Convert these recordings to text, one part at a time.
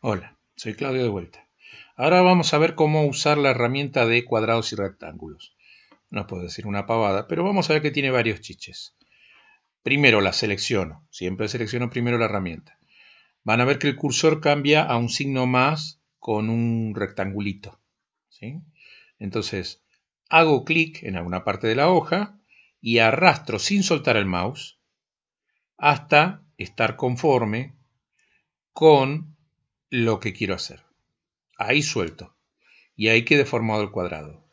Hola, soy Claudio de vuelta. Ahora vamos a ver cómo usar la herramienta de cuadrados y rectángulos. No puedo decir una pavada, pero vamos a ver que tiene varios chiches. Primero la selecciono, siempre selecciono primero la herramienta. Van a ver que el cursor cambia a un signo más con un rectangulito. ¿sí? Entonces, hago clic en alguna parte de la hoja y arrastro sin soltar el mouse hasta estar conforme con lo que quiero hacer. Ahí suelto. Y ahí quede formado el cuadrado.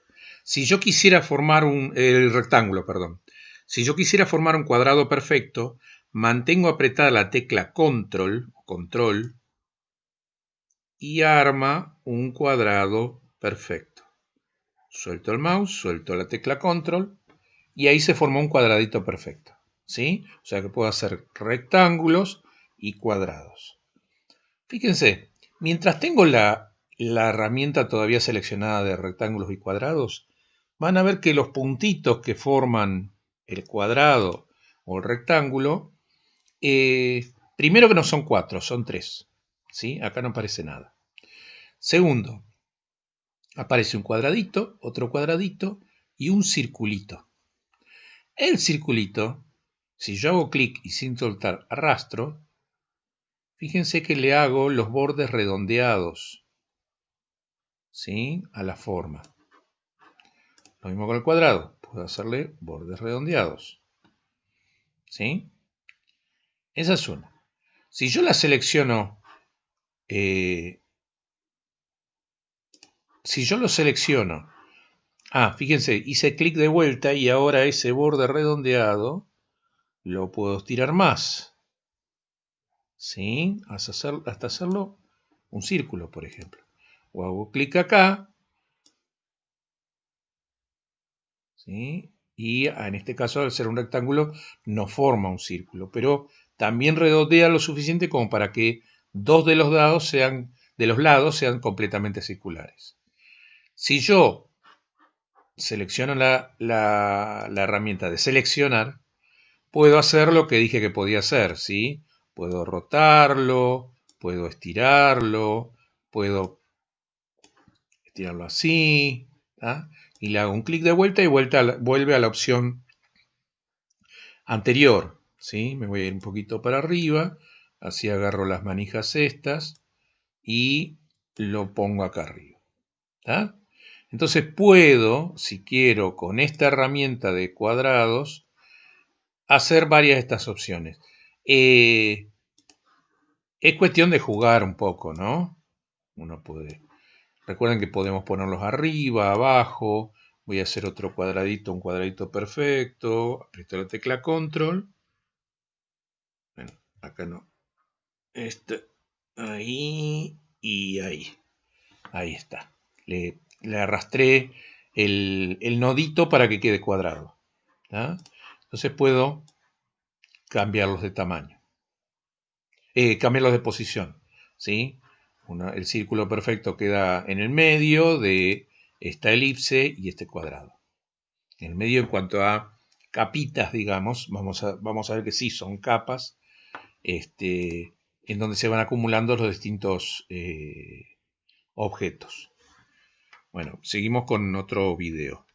Si yo quisiera formar un el rectángulo, perdón. Si yo quisiera formar un cuadrado perfecto, mantengo apretada la tecla control, control y arma un cuadrado perfecto. Suelto el mouse, suelto la tecla control y ahí se formó un cuadradito perfecto. ¿Sí? O sea que puedo hacer rectángulos y cuadrados. Fíjense, mientras tengo la, herramienta todavía seleccionada de rectángulos y cuadrados, van a ver que los puntitos que forman el cuadrado o el rectángulo, eh, primero que no son cuatro, son tres. ¿sí? Acá no aparece nada. Segundo, aparece un cuadradito, otro cuadradito y un circulito. El circulito, si yo hago clic y sin soltar arrastro, Fíjense que le hago los bordes redondeados, ¿sí? A la forma. Lo mismo con el cuadrado, puedo hacerle bordes redondeados, ¿sí? Esa es una. Si yo la selecciono, eh, si yo lo selecciono, ah, fíjense, hice clic de vuelta y ahora ese borde redondeado lo puedo estirar más. ¿Sí? hasta, hacerlo un círculo, por ejemplo. O hago clic acá, ¿sí? y en este caso al ser un rectángulo no forma un círculo, pero también redondea lo suficiente como para que dos de los, lados sean, de los lados sean completamente circulares. Si yo selecciono la, la, la, herramienta de seleccionar, puedo hacer lo que dije que podía hacer, ¿sí? Puedo rotarlo, puedo estirarlo, puedo estirarlo así, y le hago un clic de vuelta y vuelta vuelve a la opción anterior. ¿sí? Me voy a ir un poquito para arriba, así agarro las manijas estas y lo pongo acá arriba. Entonces puedo, si quiero, con esta herramienta de cuadrados, hacer varias de estas opciones. Eh, es cuestión de jugar un poco, ¿no? Uno puede. Recuerden que podemos ponerlos arriba, abajo. Voy a hacer otro cuadradito, un cuadradito perfecto. Aprieto la tecla control. Bueno, acá no. Este, ahí y ahí. Ahí está. Le, arrastré el, el, nodito para que quede cuadrado. Entonces puedo cambiarlos de tamaño. Eh, cambiarlos de posición. ¿sí? el círculo perfecto queda en el medio de esta elipse y este cuadrado. En el medio en cuanto a capitas, digamos, vamos a, vamos a ver que sí, son capas, este, en donde se van acumulando los distintos eh, objetos. Bueno, seguimos con otro video.